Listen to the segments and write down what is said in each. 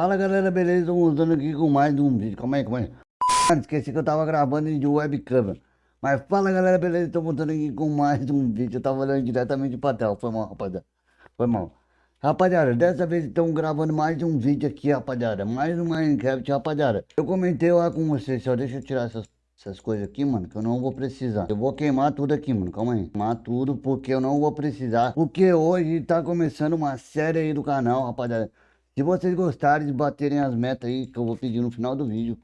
Fala galera, beleza? Estamos voltando aqui com mais um vídeo. Calma aí, calma aí. Mano, esqueci que eu tava gravando de webcam. Mas fala galera, beleza? Estamos voltando aqui com mais um vídeo. Eu tava olhando diretamente pra tela. Foi mal, rapaziada. Foi mal. Rapaziada, dessa vez estamos gravando mais um vídeo aqui, rapaziada. Mais um Minecraft, rapaziada. Eu comentei lá com vocês, só deixa eu tirar essas, essas coisas aqui, mano, que eu não vou precisar. Eu vou queimar tudo aqui, mano, calma aí. Queimar tudo porque eu não vou precisar. Porque hoje tá começando uma série aí do canal, rapaziada. Se vocês gostarem de baterem as metas aí, que eu vou pedir no final do vídeo.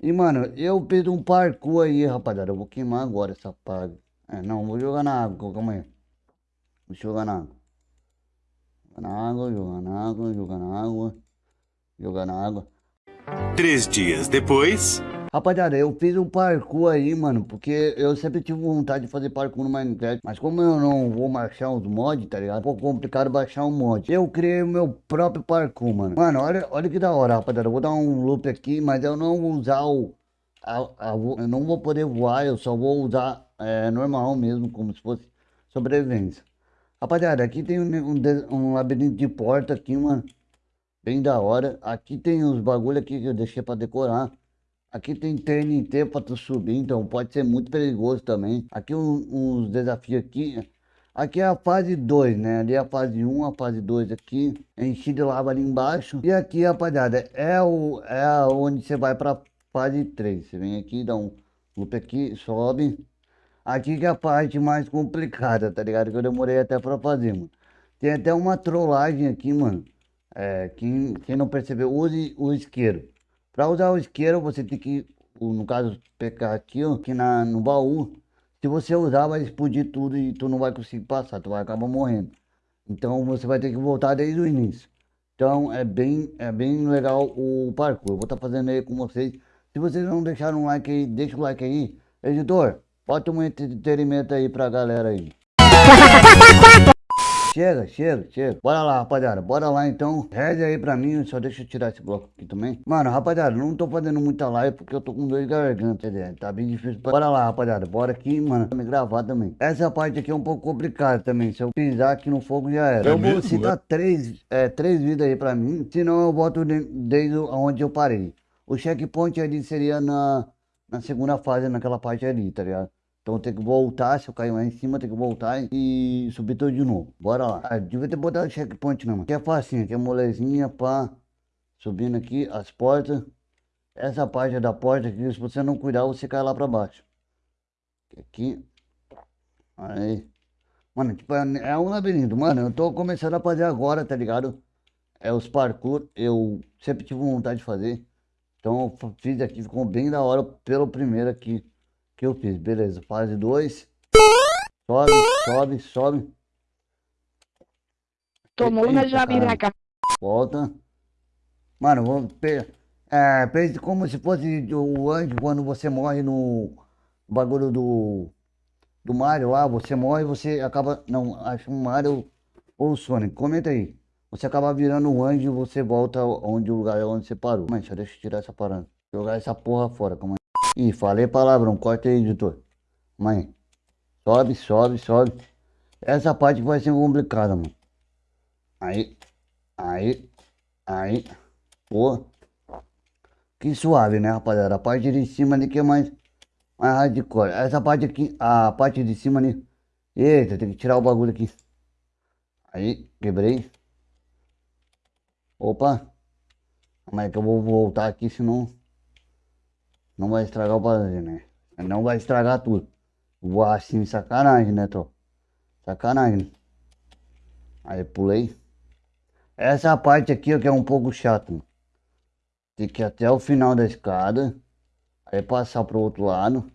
E, mano, eu fiz um parkour aí, rapaziada. Eu vou queimar agora essa paga. É, não, vou jogar na água, calma aí. Vou jogar na água. Jogar na água, jogar na água, jogar na água. Jogar na água. Três dias depois. Rapaziada, eu fiz um parkour aí, mano, porque eu sempre tive vontade de fazer parkour no Minecraft, mas como eu não vou baixar os mods, tá ligado? Pouco complicado baixar um mod. Eu criei o meu próprio parkour, mano. Mano, olha, olha que da hora, rapaziada. Eu vou dar um loop aqui, mas eu não vou usar o... A, a, eu não vou poder voar, eu só vou usar é, normal mesmo, como se fosse sobrevivência. Rapaziada, aqui tem um, um, um labirinto de porta aqui, mano. Bem da hora. Aqui tem uns bagulho aqui que eu deixei pra decorar. Aqui tem TNT para tu subir, então pode ser muito perigoso também. Aqui uns um, desafios aqui. Aqui é a fase 2, né? Ali é a fase 1, um, a fase 2 aqui. Enchi de lava ali embaixo. E aqui, rapaziada, é, o, é onde você vai pra fase 3. Você vem aqui, dá um loop aqui, sobe. Aqui que é a parte mais complicada, tá ligado? Que eu demorei até pra fazer, mano. Tem até uma trollagem aqui, mano. É, quem, quem não percebeu, use o isqueiro. Para usar o isqueiro, você tem que, no caso, pegar aqui, ó, aqui na, no baú. Se você usar, vai explodir tudo e tu não vai conseguir passar, tu vai acabar morrendo. Então você vai ter que voltar desde o início. Então é bem, é bem legal o parkour. Eu vou estar tá fazendo aí com vocês. Se vocês não deixaram um like aí, deixa o like aí. Editor, bota um entretenimento aí pra galera aí. Chega, chega, chega. Bora lá, rapaziada. Bora lá então. Reze aí pra mim. Só deixa eu tirar esse bloco aqui também. Mano, rapaziada, não tô fazendo muita live porque eu tô com dor de garganta. Quer dizer, tá bem difícil. Pra... Bora lá, rapaziada. Bora aqui, mano. Pra me gravar também. Essa parte aqui é um pouco complicada também. Se eu pisar aqui no fogo já era. É eu vou citar três, é, três vidas aí pra mim. Senão eu de, desde onde eu parei. O checkpoint ali seria na, na segunda fase, naquela parte ali, tá ligado? Então tem que voltar, se eu cair lá em cima, tem que voltar e subir tudo de novo. Bora lá. Ah, devia ter botado checkpoint não, mano. Aqui é facinho, aqui é molezinha, pá. Subindo aqui as portas. Essa parte da porta aqui, se você não cuidar, você cai lá pra baixo. Aqui. Aí. Mano, tipo, é, é um labirinto. Mano, eu tô começando a fazer agora, tá ligado? É os parkour. Eu sempre tive vontade de fazer. Então eu fiz aqui, ficou bem da hora pelo primeiro aqui que eu fiz. Beleza, fase 2. Sobe, sobe, sobe. Tomou na jabiraca. Volta. Mano, vamos... É, pense como se fosse o anjo quando você morre no bagulho do... Do Mario lá, você morre você acaba... Não, acho um Mario ou o Sonic. Comenta aí. Você acaba virando um anjo e você volta onde o lugar é onde você parou. Mas deixa eu tirar essa parada. Jogar essa porra fora, calma aí. Ih, falei palavrão, corta aí, editor. Mãe, sobe, sobe, sobe. Essa parte vai ser complicada, mano. Aí, aí, aí. Pô. Que suave, né, rapaziada? A parte de cima ali que é mais, mais hardcore. Essa parte aqui, a parte de cima ali. Eita, tem que tirar o bagulho aqui. Aí, quebrei. Opa. Como é que eu vou voltar aqui, senão... Não vai estragar o prazer, né? Não vai estragar tudo. Voar assim, sacanagem, né, tropa? Sacanagem. Aí pulei. Essa parte aqui que é um pouco chato. Tem que ir até o final da escada. Aí passar pro outro lado.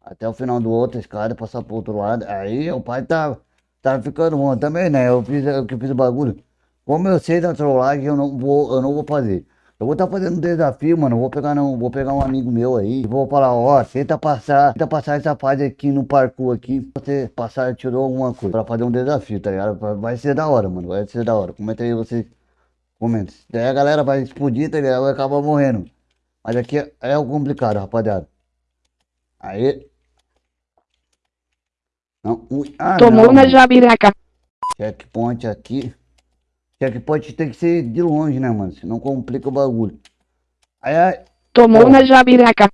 Até o final do outro escada, passar pro outro lado. Aí o pai tá, tá ficando bom também, né? Eu fiz, eu que fiz o bagulho. Como eu sei da trollagem, eu não vou, eu não vou fazer. Eu vou estar tá fazendo um desafio, mano. Vou pegar, não, vou pegar um amigo meu aí. E vou falar, ó, tenta passar, tenta passar essa fase aqui no parkour aqui. Você passar, tirou alguma coisa. Pra fazer um desafio, tá ligado? Vai ser da hora, mano. Vai ser da hora. Comenta aí vocês. Comenta. Daí a galera vai explodir, tá ligado? Vai acabar morrendo. Mas aqui é, é o complicado, rapaziada. Aí. Não, ui. Ah, Tomou não, na jabiraca. Checkpoint aqui. Checkpoint tem que ser de longe, né, mano? Senão complica o bagulho. Aí, aí Tomou na jabiraca.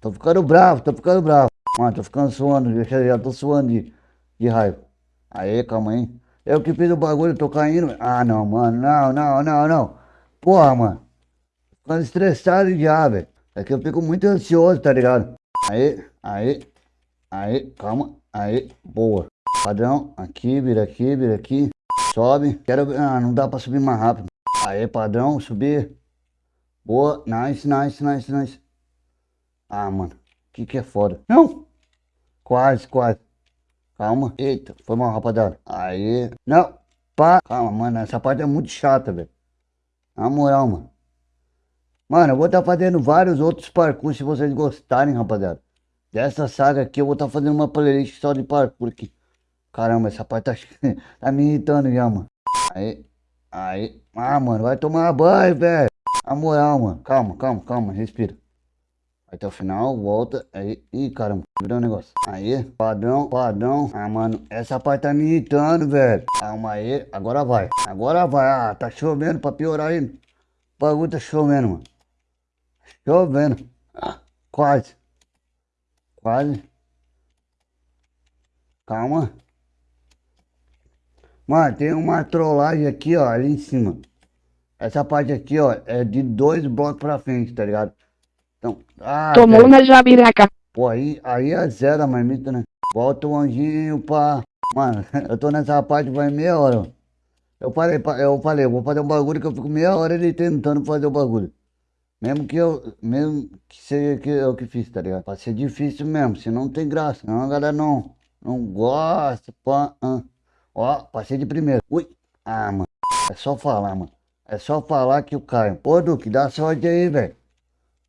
tô ficando bravo, tô ficando bravo. Mano, tô ficando suando, eu já, já tô suando de, de raiva. Aí, calma aí. Eu que fiz o bagulho, tô caindo. Ah, não, mano, não, não, não, não. Porra, mano. Ficando estressado já, velho. É que eu fico muito ansioso, tá ligado? Aí, aí, aí, calma, aí, boa. Padrão, aqui, vira aqui, vira aqui. Sobe. Quero. Ah, não dá pra subir mais rápido. Aí, padrão, subir. Boa, nice, nice, nice, nice. Ah, mano, que que é foda? Não! Quase, quase. Calma. Eita, foi mal, rapaziada. Aí. Não, pá. Calma, mano, essa parte é muito chata, velho. Na moral, mano. Mano, eu vou estar fazendo vários outros parkour se vocês gostarem, rapaziada. Dessa saga aqui, eu vou estar fazendo uma playlist só de parkour aqui. Caramba, essa parte tá, tá me irritando já, mano. Aí, aí. Ah, mano, vai tomar banho, velho. Na moral, mano. Calma, calma, calma, respira. Até o final, volta. Aí, ih, caramba, virou um negócio. Aí, padrão, padrão. Ah, mano, essa parte tá me irritando, velho. Calma aí, agora vai. Agora vai. Ah, tá chovendo pra piorar ainda. O bagulho tá chovendo, mano. Chovendo. Ah, quase. Quase. Calma. Mano, tem uma trollagem aqui, ó, ali em cima. Essa parte aqui, ó, é de dois blocos pra frente, tá ligado? Então, ah, Tomou na jabiraca. Pô, aí, aí é zero a marmita, né? Volta o anjinho pra... Mano, eu tô nessa parte vai meia hora, ó. Eu falei, pa- eu falei, eu vou fazer um bagulho que eu fico meia hora ele tentando fazer o bagulho. Mesmo que eu, mesmo que seja que eu que fiz, tá ligado? Pra ser difícil mesmo, senão não tem graça. Não, a galera não, não gosta, pá, ah. Ó, passei de primeiro. Ui, ah, mano, é só falar, mano. É só falar que eu caio. Pô, Duque, dá sorte aí, velho.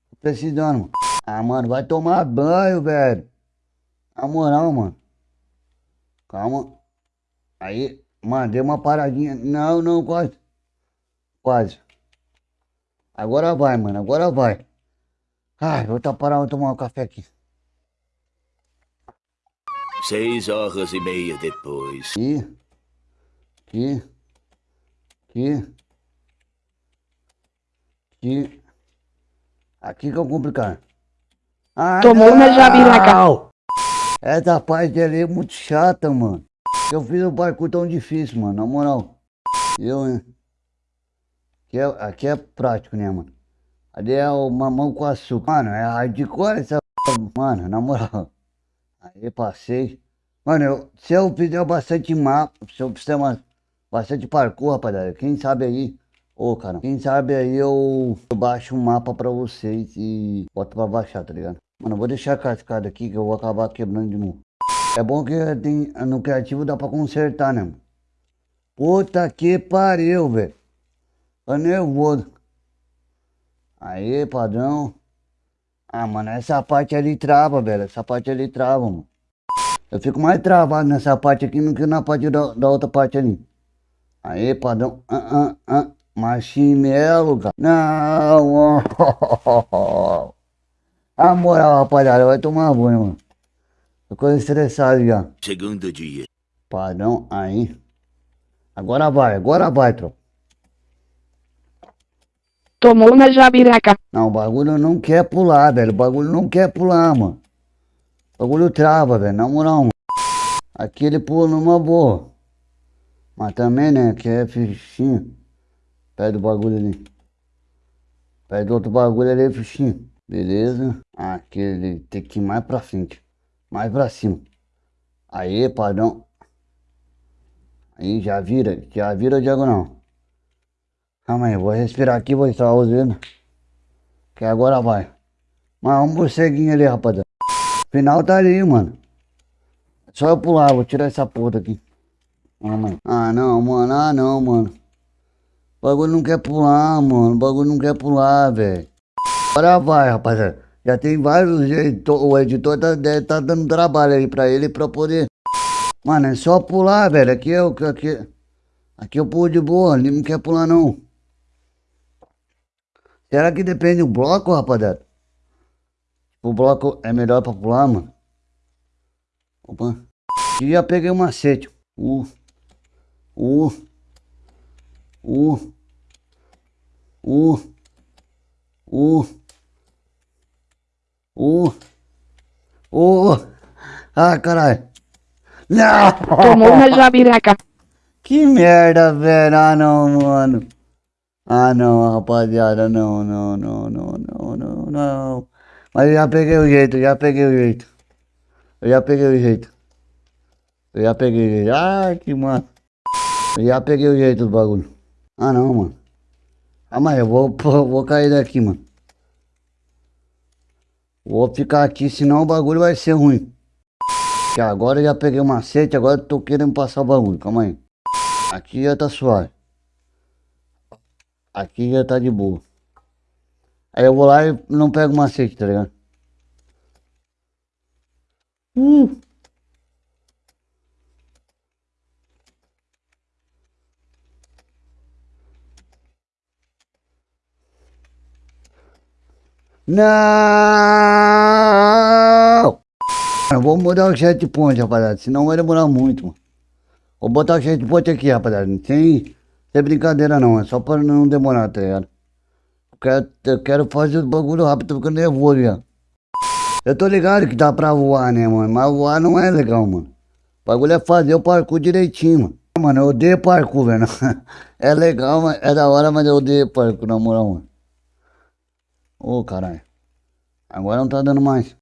Tô precisando, mano. Ah, mano, vai tomar banho, velho. Na moral, mano. Calma. Aí, mano, dei uma paradinha. Não, não, quase. Quase. Agora vai, mano. Agora vai. Ai, vou tá parando, vou tomar um café aqui. Seis horas e meia depois. Aqui. Aqui. Aqui. Aqui. Aqui que é o complicado. Ah, Tomou na jabiraca. não! Essa parte ali é muito chata, mano. Eu fiz um parkour tão difícil, mano, na moral. Eu, hein? Aqui é, aqui é prático, né, mano? Ali é o mamão com açúcar. Mano, é hardcore essa mano, na moral. Aí passei. Mano, eu, se eu fizer bastante mapa, se eu fizer uma, bastante parkour, rapaziada, quem sabe aí, ô cara, quem sabe aí eu, eu baixo um mapa pra vocês e boto pra baixar, tá ligado? Mano, eu vou deixar cascada aqui que eu vou acabar quebrando de novo. É bom que tem, no criativo dá pra consertar, né, mano? Puta que pariu, velho. Tô nervoso. Aí, padrão. Ah, mano, essa parte ali trava, velho. Essa parte ali trava, mano. Eu fico mais travado nessa parte aqui do que na parte da, da outra parte ali. Aí, padrão. Ah, ah, ah. Marshmallow, cara. Não. A moral, rapaziada, vai tomar banho, mano. Ficou estressado já. Segundo dia. Padrão, aí. Agora vai, agora vai, tropa. Tomou na jabiraca. Não, o bagulho não quer pular, velho. O bagulho não quer pular, mano. O bagulho trava, velho. Na moral, mano. Aqui ele pula numa boa. Mas também, né, que é fichinho. Pede o bagulho ali. Pede outro bagulho ali, fichinho. Beleza. Aqui ele tem que ir mais pra frente. Mais pra cima. Aí, padrão. Aí, já vira. Já vira diagonal. Calma aí, vou respirar aqui, vou estar usando. Que agora vai. Mas um morceguinho ali, rapaziada. Final tá ali, mano. Só eu pular, vou tirar essa porra aqui. Ah, mano. Ah, não, mano. Ah, não, mano. O bagulho não quer pular, mano. O bagulho não quer pular, velho. Agora vai, rapaziada. Já tem vários editor, o editor tá, tá dando trabalho aí pra ele pra poder. Mano, é só pular, velho. Aqui é o aqui, aqui eu pulo de boa, ali não quer pular não. Será que depende do bloco, rapaziada? O bloco é melhor pra pular, mano? Opa. Aqui já peguei um macete. Uh. Uh. Uh. Uh. Uh. Uh. Uh. Ah, caralho. Não! Tomou na jabiraca. Que merda, velho. Ah, não, mano. Ah, não, rapaziada. Não, não, não, não, não, não, não. Mas eu já peguei o jeito, já peguei o jeito. Eu já peguei o jeito. Eu já peguei o jeito. Ai, que mano. Eu já peguei o jeito do bagulho. Ah, não, mano. Ah, mas eu vou, vou cair daqui, mano. Vou ficar aqui, senão o bagulho vai ser ruim. Que agora eu já peguei o macete, agora eu tô querendo passar o bagulho. Calma aí. Aqui já tá suave. Aqui já tá de boa. Aí eu vou lá e não pego macete, tá ligado? Uh! Não! Vou mudar o checkpoint, rapaziada, senão vai demorar muito, mano. Vou botar o checkpoint aqui, rapaziada, sem, sem brincadeira não, é só pra não demorar, tá ligado? Eu quero, eu quero fazer o bagulho rápido, tô ficando nervoso já. Eu tô ligado que dá pra voar, né, mano, mas voar não é legal, mano. O bagulho é fazer o parkour direitinho, mano. Mano, eu odeio parkour, velho. É legal, é da hora, mas eu odeio parkour, na moral, mano. Ô, caralho. Agora não tá dando mais.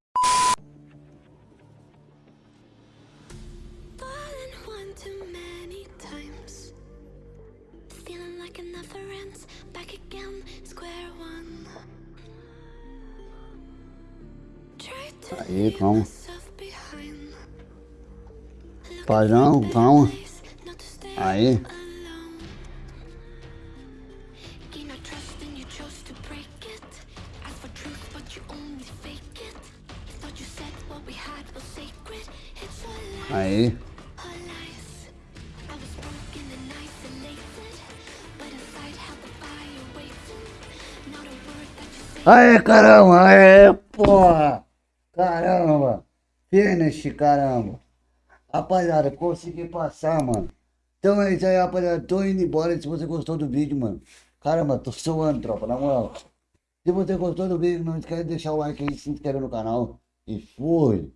Not a word that you say. Aê, caramba, aê, porra! Caramba! Finish, caramba! Rapaziada, consegui passar, mano. Então é isso aí, rapaziada. Tô indo embora. Se você gostou do vídeo, mano. Caramba, tô suando, tropa, na moral. Se você gostou do vídeo, não esquece de deixar o like aí, se inscrever no canal. E fui!